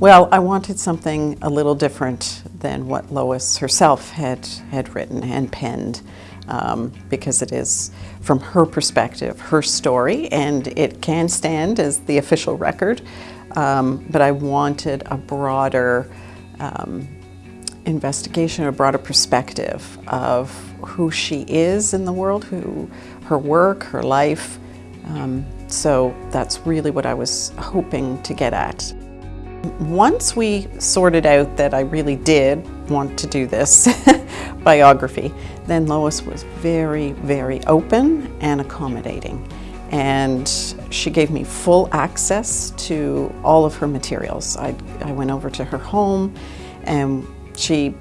Well, I wanted something a little different than what Lois herself had, had written and penned um, because it is, from her perspective, her story, and it can stand as the official record. Um, but I wanted a broader um, investigation, a broader perspective of who she is in the world, who her work, her life. Um, so that's really what I was hoping to get at. Once we sorted out that I really did want to do this biography, then Lois was very, very open and accommodating. And she gave me full access to all of her materials. I, I went over to her home and she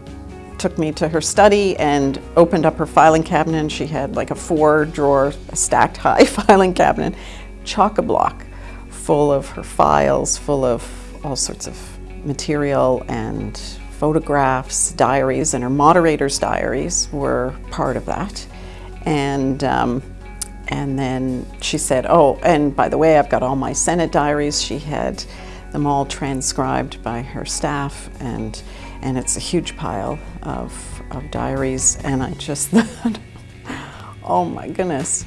took me to her study and opened up her filing cabinet. She had like a four drawer stacked high filing cabinet, chock-a-block, full of her files, full of all sorts of material and photographs, diaries, and her moderator's diaries were part of that. And, um, and then she said, oh, and by the way, I've got all my Senate diaries. She had them all transcribed by her staff, and, and it's a huge pile of, of diaries. And I just thought, oh my goodness.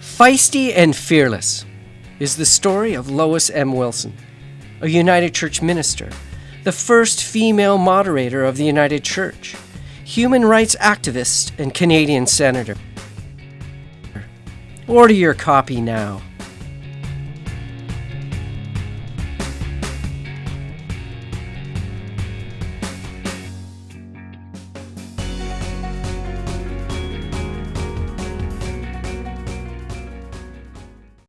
Feisty and Fearless is the story of Lois M. Wilson a United Church minister, the first female moderator of the United Church, human rights activist, and Canadian senator. Order your copy now.